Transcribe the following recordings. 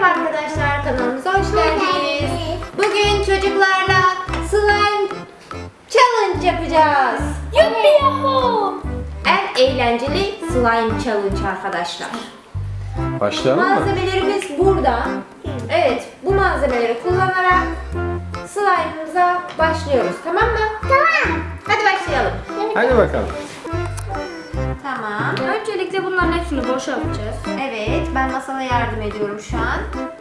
Merhaba arkadaşlar kanalımıza hoş geldiniz. Bugün çocuklarla slime challenge yapacağız. Yuppi yahu. En eğlenceli slime challenge arkadaşlar. Başlayalım mı? Malzemelerimiz burada. Evet bu malzemeleri kullanarak slime'ımıza başlıyoruz tamam mı? Tamam. Hadi başlayalım. Hadi bakalım. Bunların hepsini boşaltacağız. Evet ben masala yardım ediyorum şu an.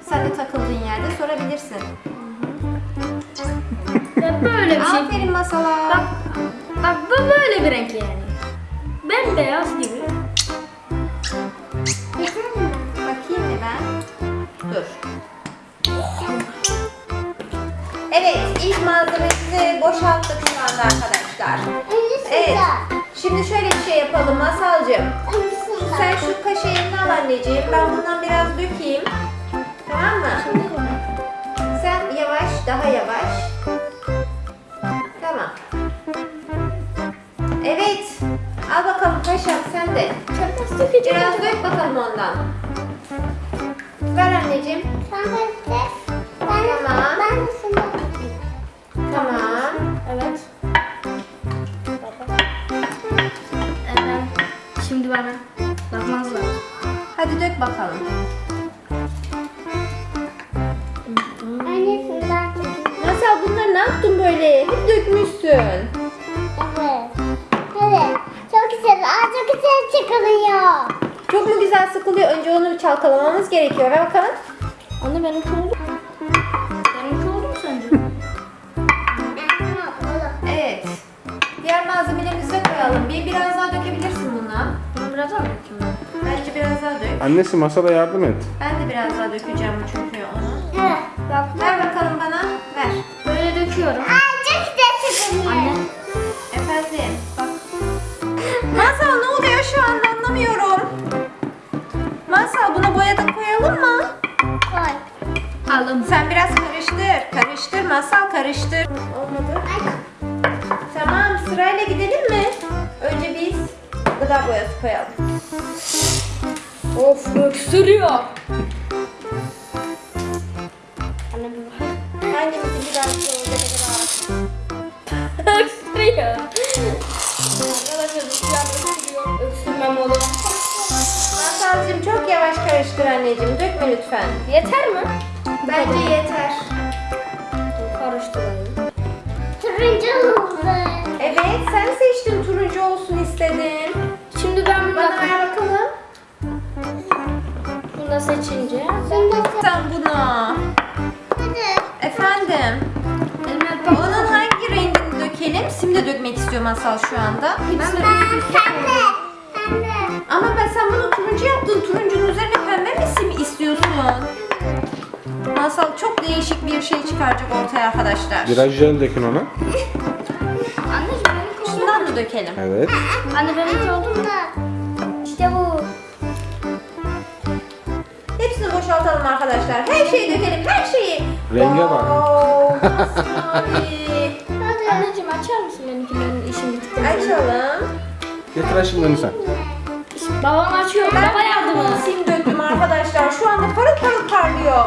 Sen de takıldığın yerde sorabilirsin. Ve böyle bir şey. Aferin masala. Bak, bak bu böyle bir renk yani. Bembeyaz gibi. Bakayım mı ben? Dur. Evet, ilk malzememizi boşalttık şu anda arkadaşlar. Evet. Şimdi şöyle bir şey yapalım Masalcığım. Sen şu kaşığını al anneciğim. Ben bundan biraz dökeyim. Tamam mı? Sen yavaş, daha yavaş. Tamam. Evet. Al bakalım paşam sen de. Biraz dök bakalım ondan. Ver anneciğim. Tamam. Evet. Evet. Şimdi bana. Bakalım. Masal bunları ne yaptın böyle? Hep dökmüşsün. Çok güzel. Aa, çok güzel çıkılıyor. Çok mu güzel sıkılıyor? Önce onu bir çalkalamamız gerekiyor. Ver bakalım. Anne benimki oldu. Benimki oldu mu sence? Evet. Diğer malzemelerimizi de koyalım. Bir biraz Annesi masada yardım et. Ben de biraz daha dökeceğim çünkü onu. Bak Ver bakalım bana. Ver. böyle döküyorum. Aa, çok güzel. Anne. Efendim. Bak. Masal ne oluyor şu anda anlamıyorum. Masal buna boya da koyalım mı? Koy. Alın. Sen biraz karıştır. Karıştır masal karıştır. Olmadı. Ay, Tamam sırayla gidelim mi? Önce biz gıda boyası koyalım. Of öksürüyor. Anne bir bak. Boyası olacak acaba? Öksürüyor. Arkadaşlar an öksürüyor. Öksürmem olur. Masalcığım çok yavaş karıştır anneciğim. Dökme lütfen. Yeter mi? Bence yeter. Karıştırayım. turuncu oldu. Evet sen seçtin turuncu olsun istedin. Şimdi ben Bana ver bakalım. Bunu seçince Sen bunu. hadi. Efendim. elime Onun hangi rengini dökelim? Sim de dökmek istiyor Masal şu anda. Hepsini üst üste Pembe. Ama ben sen bunu turuncu yaptın. Turuncunun üzerine pembe mi sim istiyorsun? Masal çok değişik bir şey çıkaracak ortaya arkadaşlar. Biraz jel dökün ona. Anneciğim benimki oldu. Şundan mı dökelim? Evet. Anne benimki oldu mu? İşte bu. Boşaltalım arkadaşlar. Her şeyi dökelim, her şeyi. Renge bak. Wow, masmavi. Hadi. Anneciğim açar mısın benimki benim işim bitti. Açalım. Getir aşkım sen. Babam açıyor. Baba yardımı. Sim döktüm arkadaşlar. Şu anda parıl parıl parlıyor.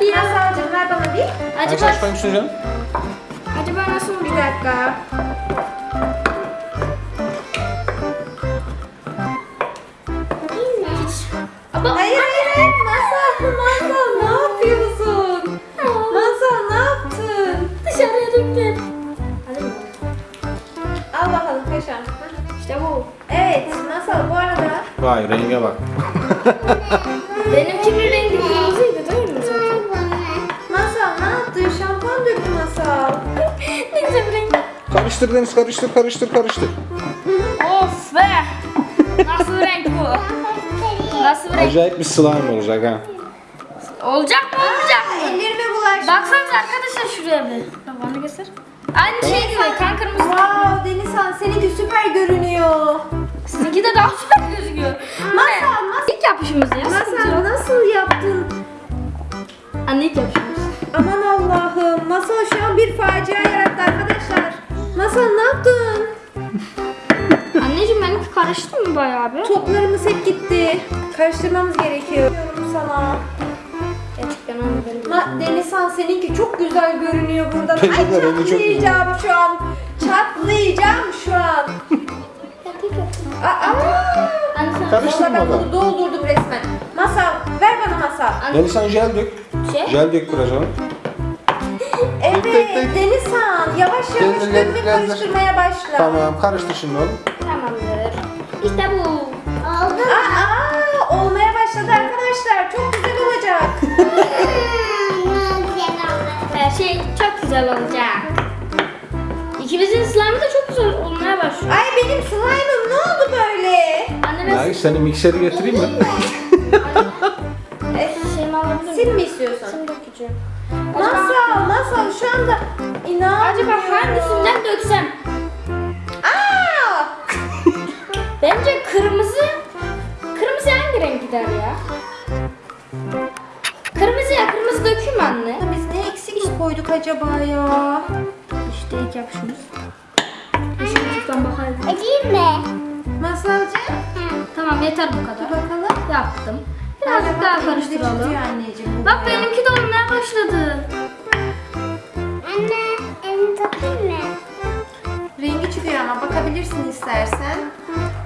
Bir Masalcığım ver bana bir. Aç Acaba, aç bakayım şunu canım. acaba nasıl Bir dakika. İşte bu. Evet Masal bu arada Vay renge bak. Benimkinin rengi kırmızıydı değil mi zaten? Masal ne yaptın? Şampuan döktü Masal. ne güzel bir renk. Karıştır Deniz karıştır karıştır karıştır. Of be. Nasıl bir renk bu? Nasıl bir renk? Acayip bir slime olacak ha. Olacak mı olmayacak Aa, mı? ellerime bulaştı. Baksanıza arkadaşlar şuraya bir. Bana göster. Aynı şey gibi kan kırmızı. Wow Denizhan seninki süper görünüyor. Sizinki de daha güzel gözüküyor. Masal, masal. İlk yapışımız ya. Masal nasıl yaptın? Anne ilk yapışımız. Aman Allah'ım. Masal şu an bir facia yarattı arkadaşlar. Masal ne yaptın? Anneciğim benimki karıştı mı bayağı bir? Toplarımız hep gitti. Karıştırmamız gerekiyor. Diyorum sana. Denizhan seninki çok güzel görünüyor buradan. Ay de rengi çok çatlayacağım şu an. Çatlayacağım şu an. Aa, sen Karıştırma Valla ben bunu doldurdum resmen. Masal ver bana masal. Deniz sen jel dök. şey. Jel dök biraz ona. Evet tek, tek. Denizhan yavaş yavaş Gel, gel, dök ve gel, gel. karıştırmaya başla. Tamam karıştır şimdi oğlum. Tamamdır. İşte bu. Oldu. Aa, olmaya başladı arkadaşlar. Çok güzel olacak. Her şey çok güzel olacak. İkimizin slime'ı da çok güzel olmaya başlıyor. Ay benim slime'ım ne oldu böyle? Anne ben Ay seni mikseri getireyim mi? Sil mi istiyorsun? Dökeceğim. Acaba, Masal, masal şu anda inan. acaba hangisinden döksem? Dökeyim anne. Biz ne eksik koyduk acaba ya? İşte ilk yapışımız. Işıktan bakalım. Acıyım mı? Masalcığım. Tamam yeter bu Dur kadar. bakalım. Yaptım. Birazcık daha karıştıralım. Anneciğim Bak benimki de olmaya başladı. Anne, elini tutayım mı? Rengi çıkıyor ama bakabilirsin istersen.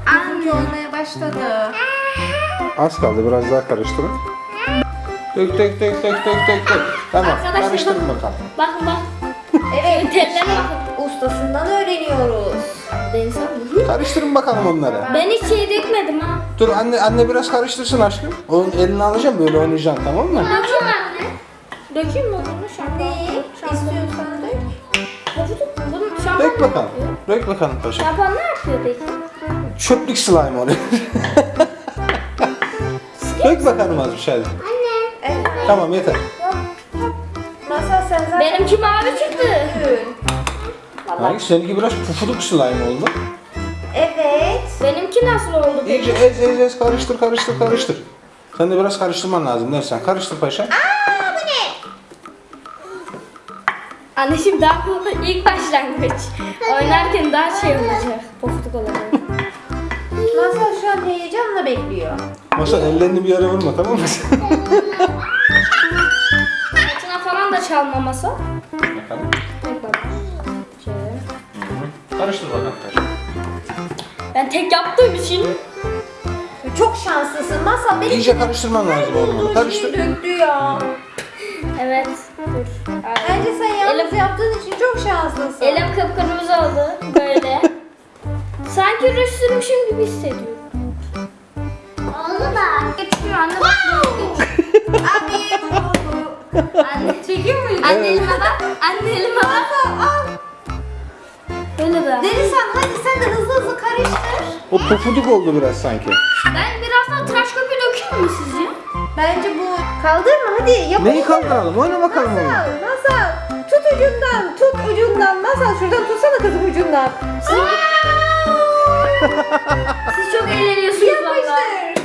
Bizimki olmaya başladı. Az kaldı biraz daha karıştırın. Dök dök dök dök dök dök dök. Tamam Arkadaşlar karıştırın bak- bakalım. Bakın bak. Evet. Bakın. Ustasından öğreniyoruz. Deniz abi. Karıştırın bakalım onları. Ben hiç şey dökmedim ha. Dur anne anne biraz karıştırsın aşkım. Onun elini alacağım böyle oynayacaksın tamam mı? Dökeyim anne. Dökeyim mi bunu şampuan? Ne Şampuan. istiyorsan dök. Bunu şampuan Dök bakalım. Dök bakalım paşa. Şampuan ne yapıyor peki? Çöplük slime oluyor. Dök bakalım az bir şey. Anne. Tamam yeter. Masal sen zaten Benimki mavi çıktı. Hangi seninki biraz pufuduk slime oldu. Evet. Benimki nasıl oldu peki? İyice ez ez ez karıştır karıştır karıştır. Sen de biraz karıştırman lazım dersen. Karıştır paşa. Anneciğim daha bu ilk başlangıç. Oynarken daha şey olacak. Pofuduk olacak. Masal şu an heyecanla bekliyor. Masa ellerini bir yere vurma tamam mı? Çalmaması. bakalım. Bak bak. Şöyle. Karıştır bakalım paşa. Ben tek yaptığım için Çok şanslısın. Masal benim İyice karıştırman lazım oğlum. Karıştır. döktü ya. Evet. Dur. Ay. Bence sen yalnız Elim- yaptığın için çok şanslısın. Elim kıpkırmızı oldu. Böyle. Sanki ruj sürmüşüm gibi hissediyorum. Anne çekiyor muyum? Anne elime bak. Anne elime bak. Al. Böyle be. Denizhan hadi sen de hızlı hızlı karıştır. O pufuduk oldu biraz sanki. Ben biraz daha tıraş köpüğü dökeyim mi sizce? Bence bu kaldırma hadi yapalım. Neyi kaldıralım? Oyna bakalım onu. Masal, masal. Tut ucundan, tut ucundan. Masal şuradan tutsana kızım ucundan. Siz çok eğleniyorsunuz valla. Yapıştır.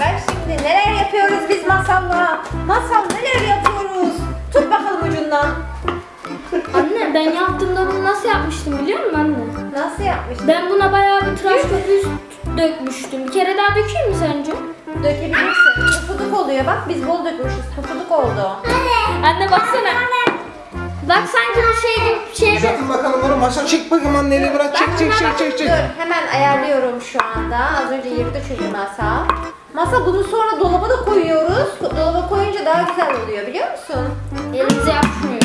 Bak şimdi neler yapıyoruz biz masalla. Masal neler yapıyoruz. Tut bakalım ucundan. Anne ben yaptığımda bunu nasıl yapmıştım biliyor musun anne? Nasıl yapmıştın? Ben buna bayağı bir tıraş köpüğü dökmüştüm. Bir kere daha dökeyim mi sence? Dökebilirsin. Pufuduk oluyor bak biz bol dökmüşüz. Pufuduk oldu. Anne baksana. Bak sanki bir şey gibi şey Uzatın bakalım onu. Masa çek bakayım anneyle bırak. Çek çek çek çek çek. Dur hemen ayarlıyorum şu anda. Az önce yırttı çünkü masa. Masa bunu sonra dolaba da koyuyoruz. Dolaba koyunca daha güzel oluyor biliyor musun? elimize yapmıyor.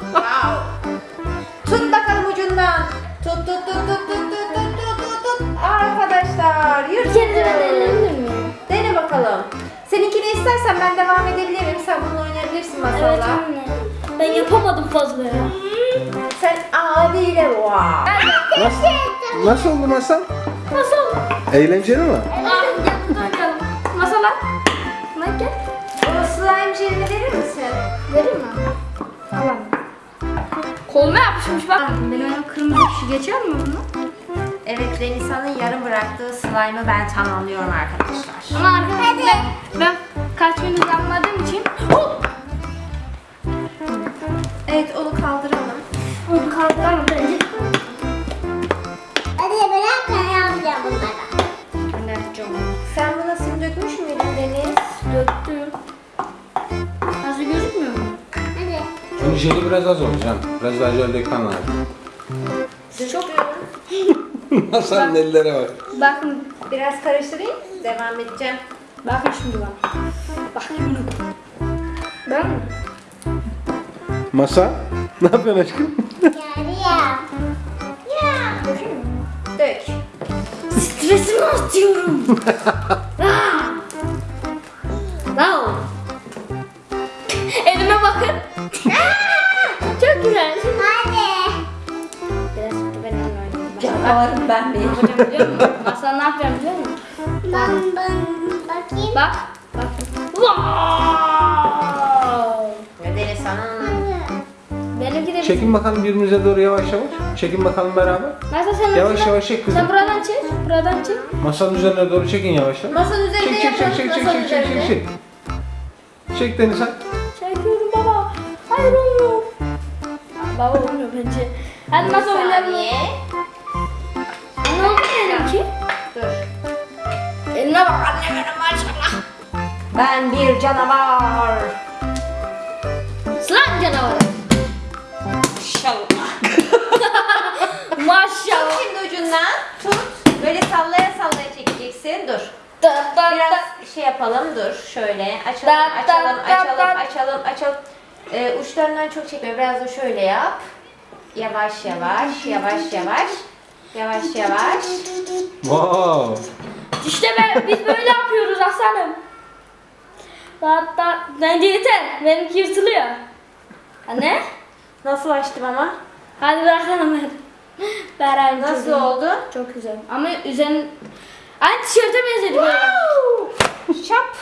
Wow. Tut bakalım ucundan. Tut tut tut tut tut tut tut tut tut tut. Arkadaşlar ben miyim? Dene bakalım. Seninkini istersen ben devam edebilirim. Sen bununla oynayabilirsin Evet masalla. anne. Ben yapamadım fazla ya. Sen abiyle wow. Nasıl, nasıl oldu masa? Nasıl? Eğlenceli mi? Masala. Gel. O slime jelini verir misin? Vereyim mi? Tamam. Koluma yapışmış bak. Benim elim kırmızı bir şey geçer mi bunu? Evet Renisa'nın yarım bıraktığı slime'ı ben tamamlıyorum arkadaşlar. Ama arkadaşlar ben, ben kaç gündür yapmadığım için hop Evet onu kaldıralım. onu kaldıralım bence. Jeli biraz az olacak. Biraz daha jel dökmen lazım. Çok Masanın ellere bak. bakın Biraz karıştırayım. Devam edeceğim. bakın şimdi. Bak şimdi. Ben mi? Masa. Ne yapıyorsun aşkım? Yani ya. Ya. Dök. Stresimi atıyorum. Wow. Elime bakın. Güzel. Hadi. Biraz ben elimle oynayayım. Canavarım ben Ne bir. yapacağım biliyor musun? Masal ne yapacağım biliyor musun? Ben, ben bakayım. Bak. Bak. Wow. Hanım. Benimki de Çekin bakalım birbirimize doğru yavaş yavaş. Çekin bakalım beraber. Masal sen Yavaş yavaş çek kızım. Sen buradan çek. Buradan çek. Masanın üzerine doğru çekin yavaş yavaş. Masanın üzerinde Çek çek çek yapalım. çek çek Masanın çek çek çek üzerinde. çek. Çek Deniz sen. Çekiyorum baba. Hayır olmuyor. Baba olmuyor bence. Hadi nasıl Bir oynayalım? Ne oldu benimki? Dur. Eline bak anne benim maşallah. Ben bir canavar. Slime canavarı. İnşallah. Maşallah. Şimdi ucundan tut. Böyle sallaya sallaya çekeceksin. Dur. Da, da, da. Biraz şey yapalım dur. Şöyle açalım, Da, da, açalım, da, açalım, da. açalım, açalım. Ee, uçlarından çok çekme. Biraz da şöyle yap. Yavaş yavaş, yavaş yavaş. Yavaş yavaş. Wow. İşte ben, biz böyle yapıyoruz aslanım. Da. Bence yeter. Benimki yırtılıyor. Anne? Nasıl açtım ama? Hadi bırakalım ben. Beraber Nasıl çekelim. oldu? Çok güzel. Ama üzerin... Aynı tişörte benzedi böyle. Şap.